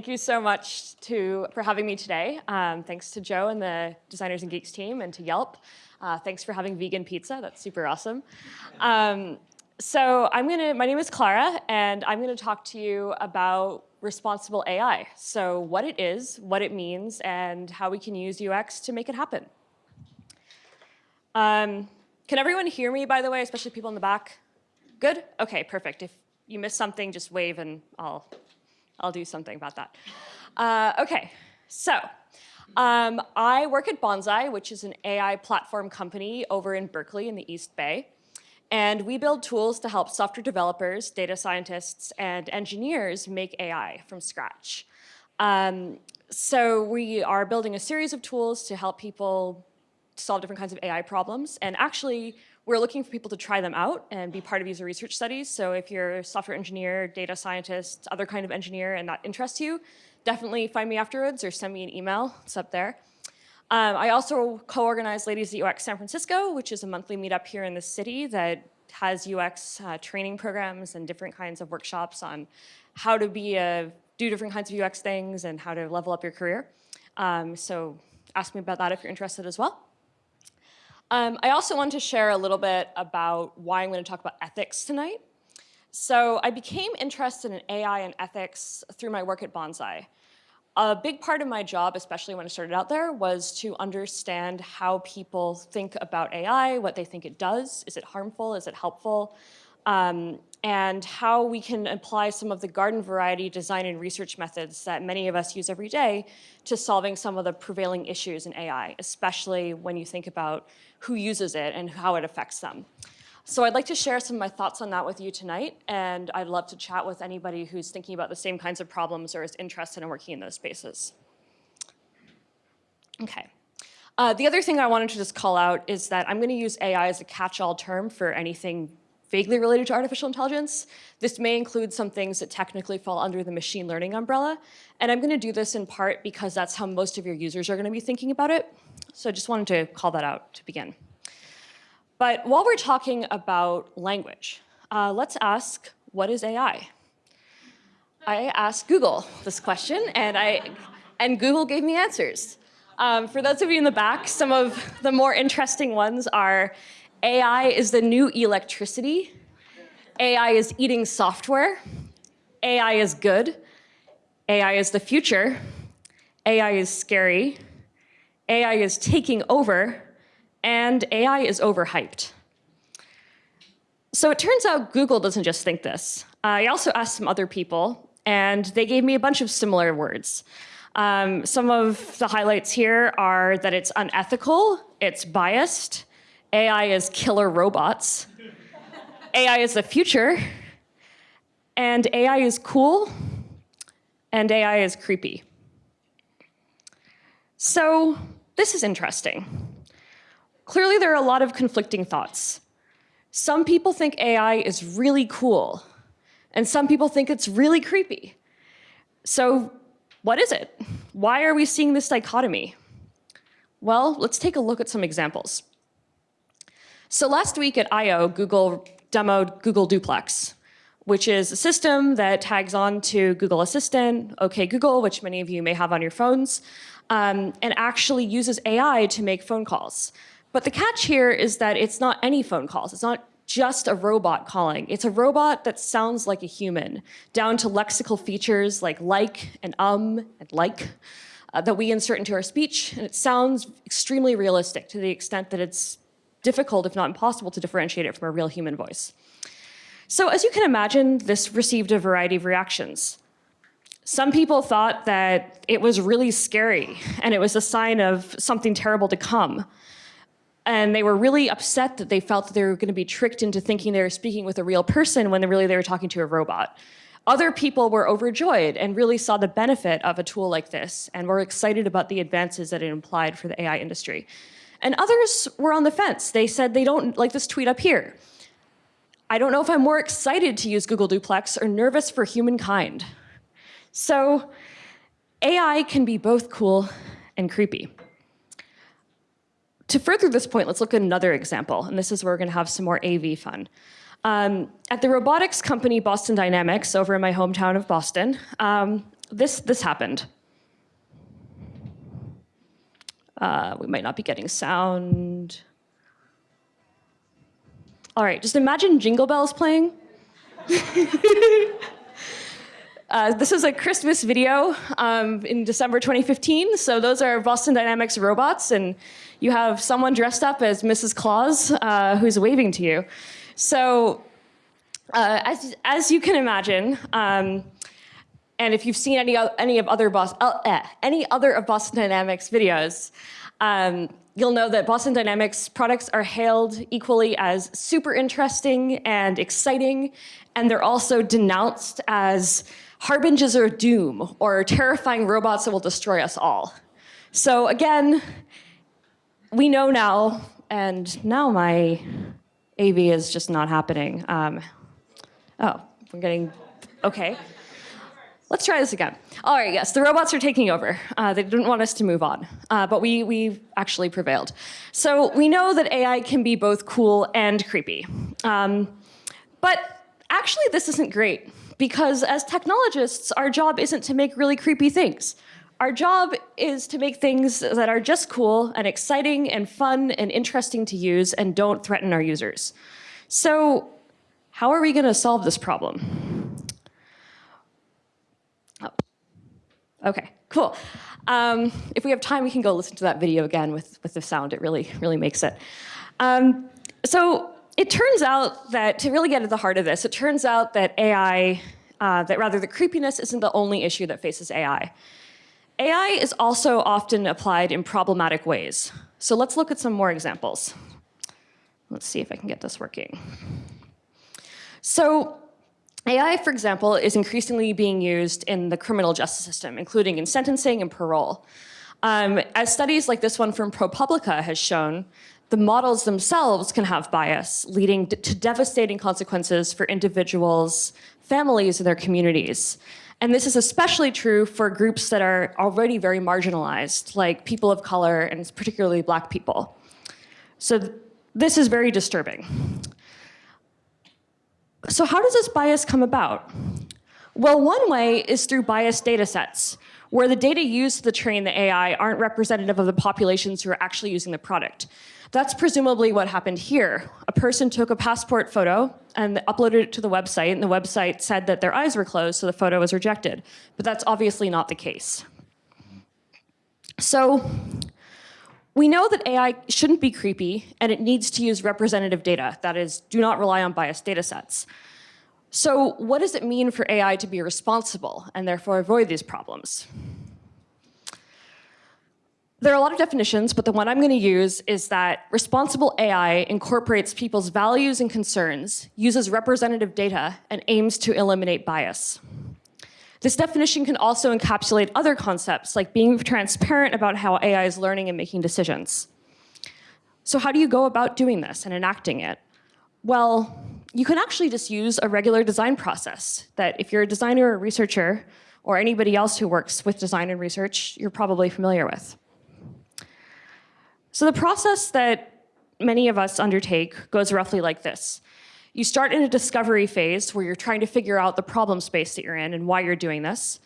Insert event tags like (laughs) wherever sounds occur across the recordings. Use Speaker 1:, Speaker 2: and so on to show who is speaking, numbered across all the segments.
Speaker 1: thank you so much to, for having me today. Um, thanks to Joe and the Designers and Geeks team and to Yelp. Uh, thanks for having vegan pizza. That's super awesome. Um, so I'm gonna, my name is Clara, and I'm gonna talk to you about responsible AI. So what it is, what it means, and how we can use UX to make it happen. Um, can everyone hear me, by the way, especially people in the back? Good? Okay, perfect. If you miss something, just wave and I'll, I'll do something about that. Uh, okay, so um, I work at Bonsai, which is an AI platform company over in Berkeley in the East Bay. And we build tools to help software developers, data scientists, and engineers make AI from scratch. Um, so we are building a series of tools to help people solve different kinds of AI problems. And actually, we're looking for people to try them out and be part of user research studies. So if you're a software engineer, data scientist, other kind of engineer, and that interests you, definitely find me afterwards or send me an email. It's up there. Um, I also co-organize Ladies that UX San Francisco, which is a monthly meetup here in the city that has UX uh, training programs and different kinds of workshops on how to be a, do different kinds of UX things and how to level up your career. Um, so ask me about that if you're interested as well. Um, I also want to share a little bit about why I'm going to talk about ethics tonight. So I became interested in AI and ethics through my work at Bonsai. A big part of my job, especially when I started out there, was to understand how people think about AI, what they think it does. Is it harmful? Is it helpful? Um, and how we can apply some of the garden variety design and research methods that many of us use every day to solving some of the prevailing issues in AI, especially when you think about who uses it and how it affects them. So I'd like to share some of my thoughts on that with you tonight, and I'd love to chat with anybody who's thinking about the same kinds of problems or is interested in working in those spaces. Okay. Uh, the other thing I wanted to just call out is that I'm going to use AI as a catch-all term for anything vaguely related to artificial intelligence. This may include some things that technically fall under the machine learning umbrella. And I'm going to do this in part because that's how most of your users are going to be thinking about it. So I just wanted to call that out to begin. But while we're talking about language, uh, let's ask, what is AI? I asked Google this question, and, I, and Google gave me answers. Um, for those of you in the back, some of the more interesting ones are AI is the new electricity. AI is eating software. AI is good. AI is the future. AI is scary. AI is taking over. And AI is overhyped. So it turns out Google doesn't just think this. I also asked some other people, and they gave me a bunch of similar words. Um, some of the highlights here are that it's unethical, it's biased, AI is killer robots. AI is the future. And AI is cool. And AI is creepy. So this is interesting. Clearly, there are a lot of conflicting thoughts. Some people think AI is really cool, and some people think it's really creepy. So what is it? Why are we seeing this dichotomy? Well, let's take a look at some examples. So last week at I.O., Google demoed Google Duplex, which is a system that tags on to Google Assistant, OK Google, which many of you may have on your phones, um, and actually uses AI to make phone calls. But the catch here is that it's not any phone calls. It's not just a robot calling. It's a robot that sounds like a human, down to lexical features like like and um and like uh, that we insert into our speech. And it sounds extremely realistic to the extent that it's difficult, if not impossible, to differentiate it from a real human voice. So as you can imagine, this received a variety of reactions. Some people thought that it was really scary and it was a sign of something terrible to come. And they were really upset that they felt that they were going to be tricked into thinking they were speaking with a real person when really they were talking to a robot. Other people were overjoyed and really saw the benefit of a tool like this and were excited about the advances that it implied for the AI industry. And others were on the fence. They said they don't like this tweet up here. I don't know if I'm more excited to use Google Duplex or nervous for humankind. So AI can be both cool and creepy. To further this point, let's look at another example, and this is where we're gonna have some more AV fun. Um, at the robotics company Boston Dynamics over in my hometown of Boston, um, this, this happened. Uh, we might not be getting sound. All right, just imagine jingle bells playing. (laughs) uh, this is a Christmas video um, in December 2015. So those are Boston Dynamics robots, and you have someone dressed up as Mrs. Claus uh, who's waving to you. So uh, as, as you can imagine, um, and if you've seen any, any of other uh, eh, any other of Boston Dynamics videos, um, you'll know that Boston Dynamics products are hailed equally as super interesting and exciting, and they're also denounced as harbingers of doom or terrifying robots that will destroy us all. So again, we know now, and now my AV is just not happening. Um, oh, we're getting, okay. Let's try this again. All right, yes, the robots are taking over. Uh, they didn't want us to move on, uh, but we, we actually prevailed. So we know that AI can be both cool and creepy. Um, but actually, this isn't great because as technologists, our job isn't to make really creepy things. Our job is to make things that are just cool and exciting and fun and interesting to use and don't threaten our users. So how are we gonna solve this problem? Okay, cool. Um, if we have time, we can go listen to that video again with, with the sound. It really, really makes it. Um, so it turns out that, to really get at the heart of this, it turns out that AI, uh, that rather the creepiness isn't the only issue that faces AI. AI is also often applied in problematic ways. So let's look at some more examples. Let's see if I can get this working. So AI, for example, is increasingly being used in the criminal justice system, including in sentencing and parole. Um, as studies like this one from ProPublica has shown, the models themselves can have bias, leading to devastating consequences for individuals, families, and their communities. And this is especially true for groups that are already very marginalized, like people of color and particularly black people. So th this is very disturbing. So how does this bias come about? Well, one way is through biased data sets, where the data used to train the AI aren't representative of the populations who are actually using the product. That's presumably what happened here. A person took a passport photo and uploaded it to the website, and the website said that their eyes were closed, so the photo was rejected. But that's obviously not the case. So we know that AI shouldn't be creepy and it needs to use representative data. That is, do not rely on biased data sets. So what does it mean for AI to be responsible and therefore avoid these problems? There are a lot of definitions, but the one I'm going to use is that responsible AI incorporates people's values and concerns, uses representative data, and aims to eliminate bias. This definition can also encapsulate other concepts like being transparent about how AI is learning and making decisions. So how do you go about doing this and enacting it? Well, you can actually just use a regular design process that if you're a designer or a researcher or anybody else who works with design and research, you're probably familiar with. So the process that many of us undertake goes roughly like this. You start in a discovery phase where you're trying to figure out the problem space that you're in and why you're doing this.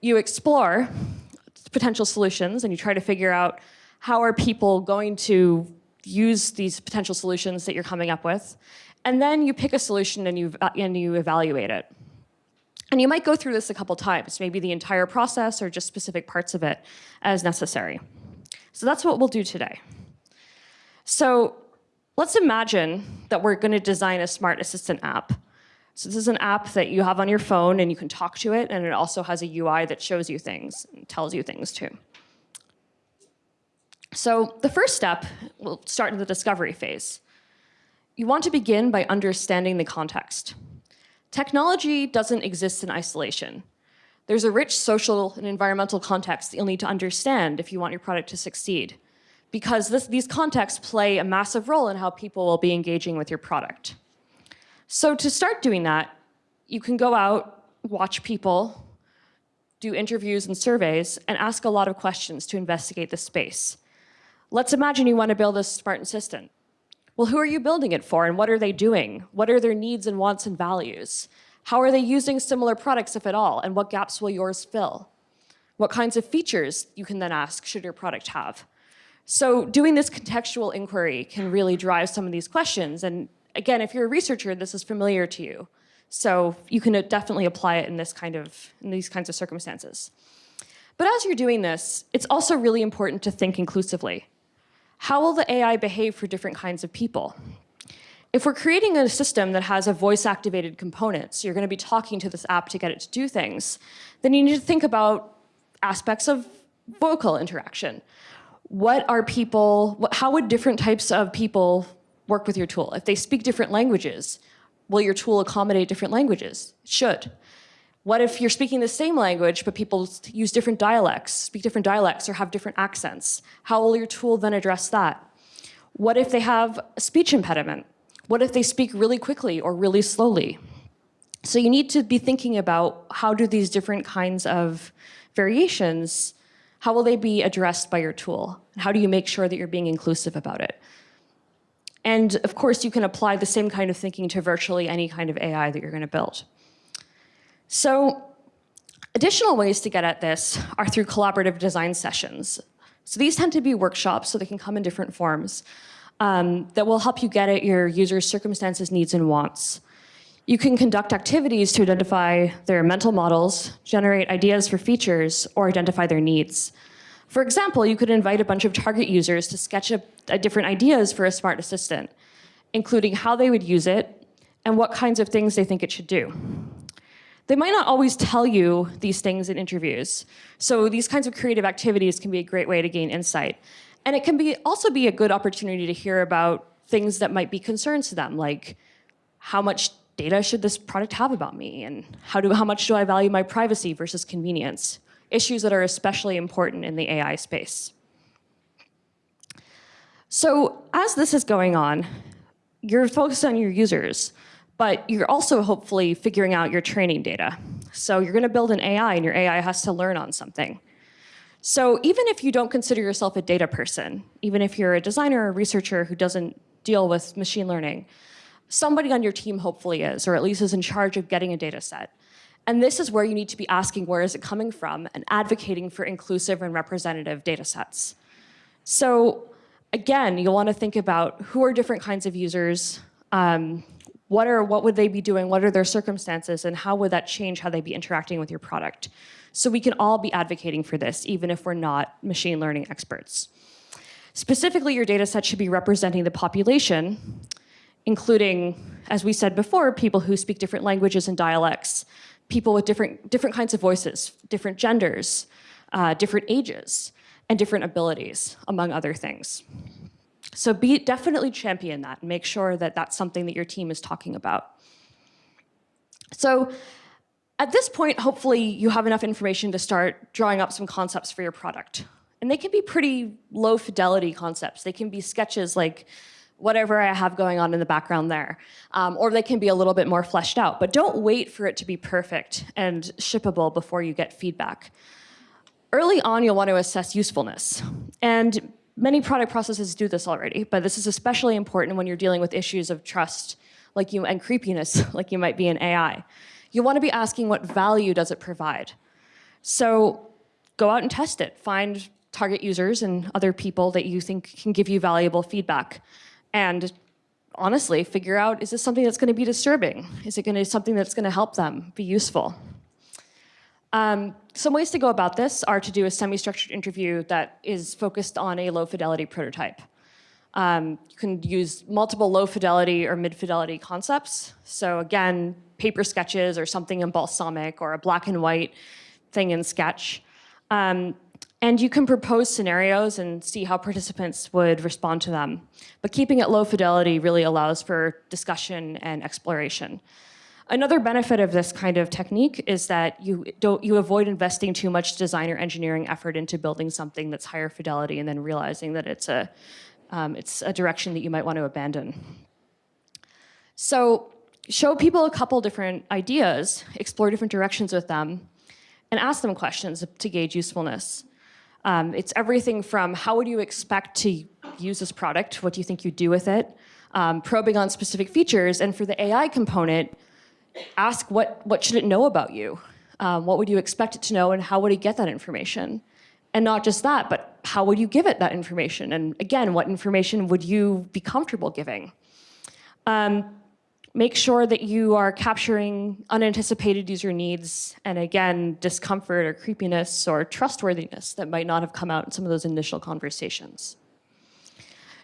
Speaker 1: You explore potential solutions and you try to figure out how are people going to use these potential solutions that you're coming up with. And then you pick a solution and you, and you evaluate it. And you might go through this a couple times, maybe the entire process or just specific parts of it as necessary. So that's what we'll do today. So Let's imagine that we're going to design a smart assistant app. So this is an app that you have on your phone and you can talk to it and it also has a UI that shows you things and tells you things too. So the first step, we'll start in the discovery phase. You want to begin by understanding the context. Technology doesn't exist in isolation. There's a rich social and environmental context that you'll need to understand if you want your product to succeed because this, these contexts play a massive role in how people will be engaging with your product. So to start doing that, you can go out, watch people, do interviews and surveys, and ask a lot of questions to investigate the space. Let's imagine you want to build a smart assistant. Well, who are you building it for and what are they doing? What are their needs and wants and values? How are they using similar products, if at all, and what gaps will yours fill? What kinds of features, you can then ask, should your product have? So doing this contextual inquiry can really drive some of these questions. And again, if you're a researcher, this is familiar to you. So you can definitely apply it in this kind of in these kinds of circumstances. But as you're doing this, it's also really important to think inclusively. How will the AI behave for different kinds of people? If we're creating a system that has a voice-activated component, so you're going to be talking to this app to get it to do things, then you need to think about aspects of vocal interaction. What are people, how would different types of people work with your tool? If they speak different languages, will your tool accommodate different languages? It should. What if you're speaking the same language, but people use different dialects, speak different dialects, or have different accents? How will your tool then address that? What if they have a speech impediment? What if they speak really quickly or really slowly? So you need to be thinking about how do these different kinds of variations, how will they be addressed by your tool? How do you make sure that you're being inclusive about it? And of course, you can apply the same kind of thinking to virtually any kind of AI that you're going to build. So additional ways to get at this are through collaborative design sessions. So these tend to be workshops, so they can come in different forms, um, that will help you get at your user's circumstances, needs, and wants. You can conduct activities to identify their mental models, generate ideas for features, or identify their needs. For example, you could invite a bunch of target users to sketch up uh, different ideas for a smart assistant, including how they would use it and what kinds of things they think it should do. They might not always tell you these things in interviews, so these kinds of creative activities can be a great way to gain insight. And it can be also be a good opportunity to hear about things that might be concerns to them, like how much data should this product have about me, and how, do, how much do I value my privacy versus convenience? issues that are especially important in the AI space. So as this is going on, you're focused on your users, but you're also hopefully figuring out your training data. So you're gonna build an AI and your AI has to learn on something. So even if you don't consider yourself a data person, even if you're a designer or researcher who doesn't deal with machine learning, somebody on your team hopefully is, or at least is in charge of getting a data set. And this is where you need to be asking where is it coming from and advocating for inclusive and representative data sets. So again, you'll want to think about who are different kinds of users, um, what, are, what would they be doing, what are their circumstances, and how would that change how they'd be interacting with your product. So we can all be advocating for this, even if we're not machine learning experts. Specifically, your data set should be representing the population, including, as we said before, people who speak different languages and dialects, people with different, different kinds of voices, different genders, uh, different ages, and different abilities, among other things. So be definitely champion that and make sure that that's something that your team is talking about. So at this point, hopefully you have enough information to start drawing up some concepts for your product. And they can be pretty low fidelity concepts. They can be sketches like whatever I have going on in the background there. Um, or they can be a little bit more fleshed out. But don't wait for it to be perfect and shippable before you get feedback. Early on, you'll want to assess usefulness. And many product processes do this already, but this is especially important when you're dealing with issues of trust like you, and creepiness (laughs) like you might be in AI. You want to be asking what value does it provide? So go out and test it. Find target users and other people that you think can give you valuable feedback and honestly figure out, is this something that's gonna be disturbing? Is it gonna be something that's gonna help them be useful? Um, some ways to go about this are to do a semi-structured interview that is focused on a low fidelity prototype. Um, you can use multiple low fidelity or mid fidelity concepts. So again, paper sketches or something in Balsamiq or a black and white thing in sketch. Um, and you can propose scenarios and see how participants would respond to them. But keeping it low fidelity really allows for discussion and exploration. Another benefit of this kind of technique is that you don't you avoid investing too much design or engineering effort into building something that's higher fidelity and then realizing that it's a um, it's a direction that you might want to abandon. So show people a couple different ideas, explore different directions with them, and ask them questions to gauge usefulness. Um, it's everything from how would you expect to use this product? What do you think you'd do with it? Um, probing on specific features. And for the AI component, ask what, what should it know about you? Um, what would you expect it to know and how would it get that information? And not just that, but how would you give it that information? And again, what information would you be comfortable giving? Um, make sure that you are capturing unanticipated user needs and again, discomfort or creepiness or trustworthiness that might not have come out in some of those initial conversations.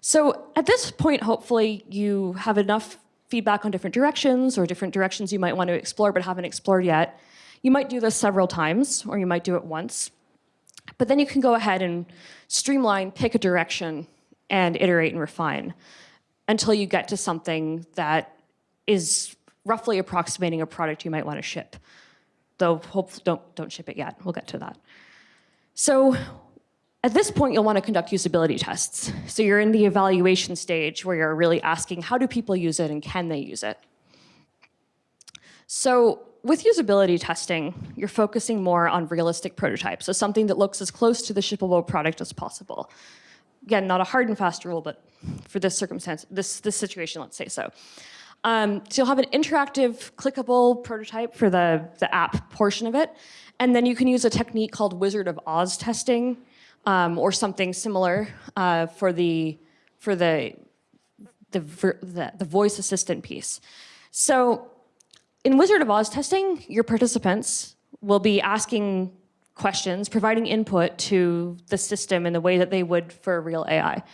Speaker 1: So at this point, hopefully you have enough feedback on different directions or different directions you might want to explore but haven't explored yet. You might do this several times or you might do it once. But then you can go ahead and streamline, pick a direction, and iterate and refine until you get to something that is roughly approximating a product you might want to ship. Though hopefully don't, don't ship it yet. We'll get to that. So at this point, you'll want to conduct usability tests. So you're in the evaluation stage where you're really asking how do people use it and can they use it? So with usability testing, you're focusing more on realistic prototypes, so something that looks as close to the shippable product as possible. Again, not a hard and fast rule, but for this circumstance, this, this situation, let's say so. Um, so you'll have an interactive, clickable prototype for the, the app portion of it, and then you can use a technique called Wizard of Oz testing, um, or something similar uh, for the for the the, the the voice assistant piece. So in Wizard of Oz testing, your participants will be asking questions, providing input to the system in the way that they would for real AI.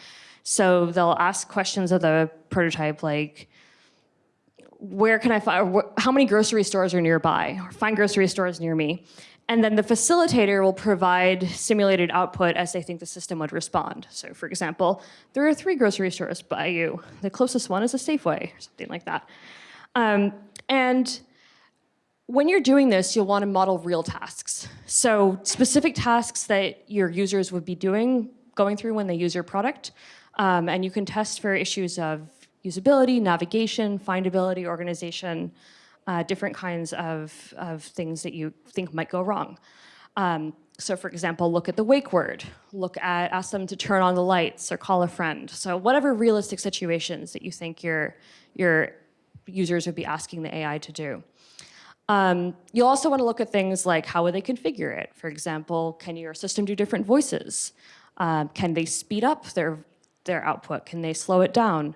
Speaker 1: So they'll ask questions of the prototype like, where can I find, how many grocery stores are nearby? Find grocery stores near me. And then the facilitator will provide simulated output as they think the system would respond. So for example, there are three grocery stores by you. The closest one is a Safeway or something like that. Um, and when you're doing this, you'll want to model real tasks. So specific tasks that your users would be doing, going through when they use your product. Um, and you can test for issues of usability, navigation, findability, organization, uh, different kinds of, of things that you think might go wrong. Um, so for example, look at the wake word, look at, ask them to turn on the lights or call a friend. So whatever realistic situations that you think your, your users would be asking the AI to do. Um, you'll also want to look at things like how would they configure it? For example, can your system do different voices? Um, can they speed up their, their output? Can they slow it down?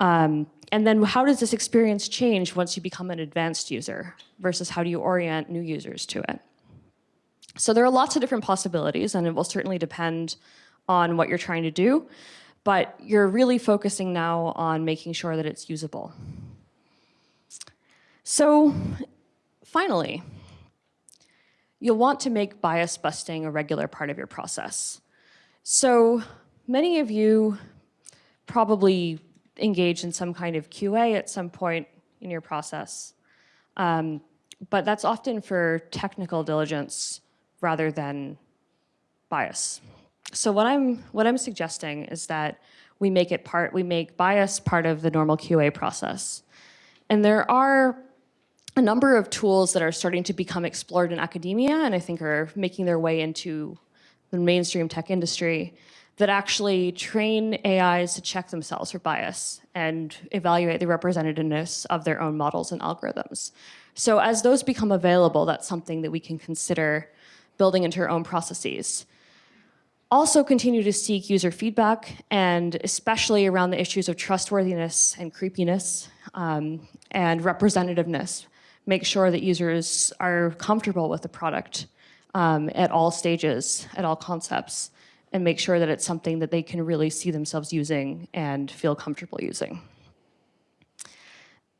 Speaker 1: Um, and then how does this experience change once you become an advanced user versus how do you orient new users to it? So there are lots of different possibilities and it will certainly depend on what you're trying to do, but you're really focusing now on making sure that it's usable. So finally, you'll want to make bias busting a regular part of your process. So many of you probably engage in some kind of QA at some point in your process. Um, but that's often for technical diligence rather than bias. So what I'm, what I'm suggesting is that we make it part, we make bias part of the normal QA process. And there are a number of tools that are starting to become explored in academia and I think are making their way into the mainstream tech industry that actually train AIs to check themselves for bias and evaluate the representativeness of their own models and algorithms. So as those become available, that's something that we can consider building into our own processes. Also continue to seek user feedback and especially around the issues of trustworthiness and creepiness um, and representativeness make sure that users are comfortable with the product um, at all stages, at all concepts, and make sure that it's something that they can really see themselves using and feel comfortable using.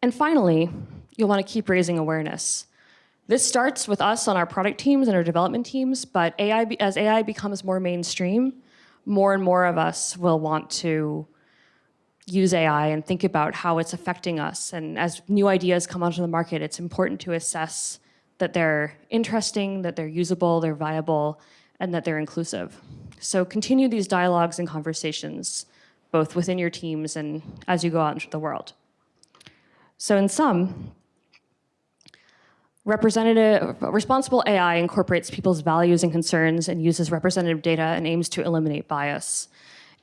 Speaker 1: And finally, you'll want to keep raising awareness. This starts with us on our product teams and our development teams, but AI, as AI becomes more mainstream, more and more of us will want to use AI and think about how it's affecting us. And as new ideas come onto the market, it's important to assess that they're interesting, that they're usable, they're viable, and that they're inclusive. So continue these dialogues and conversations, both within your teams and as you go out into the world. So in sum, representative, responsible AI incorporates people's values and concerns and uses representative data and aims to eliminate bias.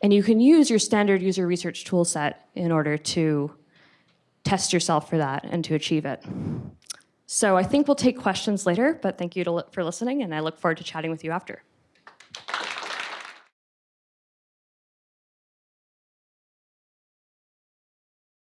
Speaker 1: And you can use your standard user research tool set in order to test yourself for that and to achieve it. So I think we'll take questions later, but thank you to, li- for listening, and I look forward to chatting with you after.